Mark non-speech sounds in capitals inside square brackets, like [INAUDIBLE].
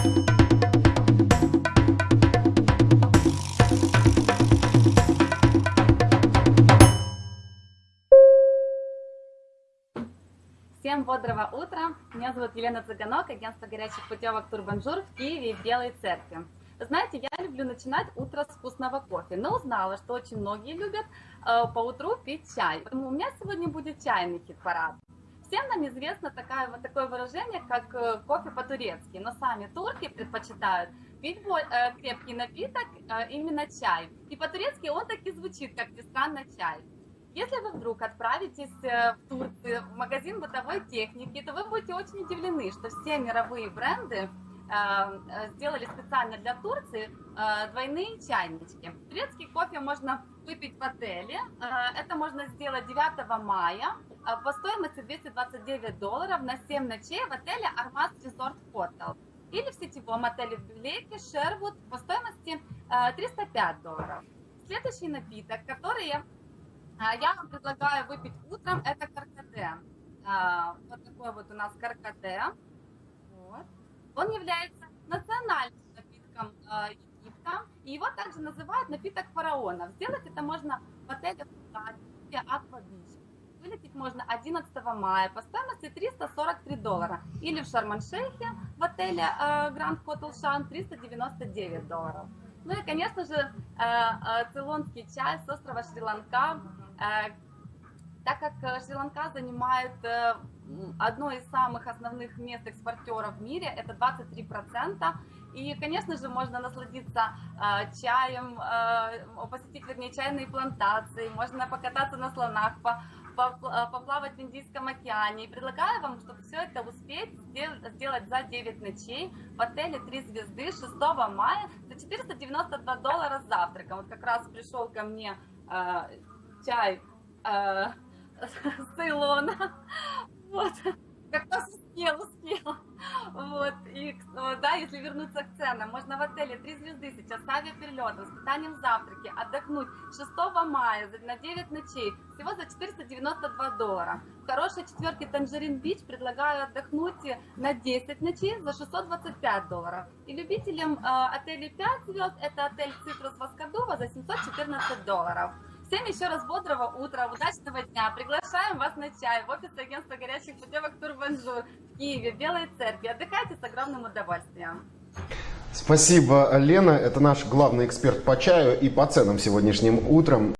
Всем бодрого утра! Меня зовут Елена Цыганок, агентство горячих путевок Турбанжур в Киеве и в Белой Церкви. Знаете, я люблю начинать утро с вкусного кофе, но узнала, что очень многие любят э, по утру пить чай. Поэтому у меня сегодня будет чайный хит-парад. Всем нам известно такое, вот такое выражение, как э, кофе по-турецки, но сами турки предпочитают пить э, крепкий напиток, э, именно чай. И по-турецки он так и звучит, как ни странно, чай. Если вы вдруг отправитесь в Турцию в магазин бытовой техники, то вы будете очень удивлены, что все мировые бренды сделали специально для Турции двойные чайнички. Турецкий кофе можно выпить в отеле. Это можно сделать 9 мая по стоимости 229 долларов на 7 ночей в отеле Armas Resort Hotel. Или в сетевом отеле в Блейке Шервуд по стоимости 305 долларов. Следующий напиток, который я вам предлагаю выпить утром, это каркаде. Вот такой вот у нас каркаде. Он является национальным напитком а, Египта, и его также называют напиток фараонов. Сделать это можно в отеле Аква Бич. Вылететь можно 11 мая по стоимости 343 доллара. Или в Шарман-Шейхе в отеле Гранд Хотел Шан 399 долларов. Ну и, конечно же, цейлонский чай с острова Шри-Ланка Э, так как э, Шри-Ланка занимает э, одно из самых основных мест экспортеров в мире, это 23%, и, конечно же, можно насладиться чаем, посетить, вернее, чайные плантации, можно покататься на слонах, поплавать в Индийском океане. И предлагаю вам, чтобы все это успеть сделать за 9 ночей в отеле 3 звезды 6 мая за 492 доллара с завтраком. Вот как раз пришел ко мне чай э, [LAUGHS] с Цейлона. Вот. Как раз успел, успел. Вот. И, да, если вернуться к ценам, можно в отеле 3 звезды сейчас с авиаперелетом, с питанием завтраки, отдохнуть 6 мая на 9 ночей, всего за 492 доллара. В хорошей четверке Tangerine Beach предлагаю отдохнуть на 10 ночей за 625 долларов. И любителям э, отелей 5 звезд, это отель Citrus Waskaduwa за 714 долларов. Всем еще раз бодрого утра, удачного дня. Приглашаем вас на чай в офис агентства горячих путевок Турбанжур в Киеве, в Белой Церкви. Отдыхайте с огромным удовольствием. Спасибо, Лена. Это наш главный эксперт по чаю и по ценам сегодняшним утром.